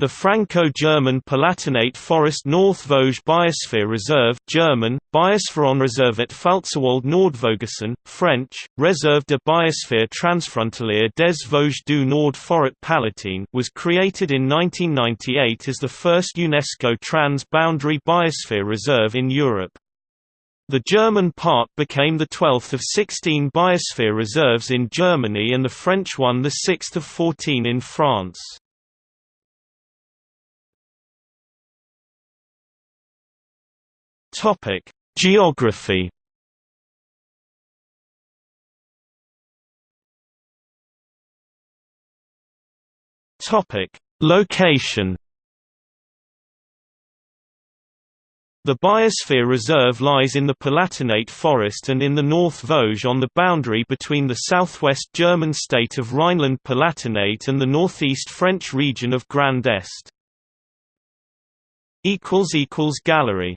The Franco-German Palatinate Forest North Vosges Biosphere Reserve German, Biosphärenreservat Pfalzerwald Nordvogesen, French, Réserve de Biosphère Transfrontalière des Vosges du Nord Forêt Palatine was created in 1998 as the first UNESCO trans-boundary biosphere reserve in Europe. The German part became the 12th of 16 biosphere reserves in Germany and the French one the 6th of 14 in France. Topic: Geography. Topic: Location. The Biosphere Reserve lies in the Palatinate Forest and in the North Vosges on the boundary between the southwest German state of Rhineland-Palatinate and the northeast French region of Grand Est. Gallery